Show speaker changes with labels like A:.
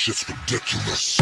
A: shit's ridiculous.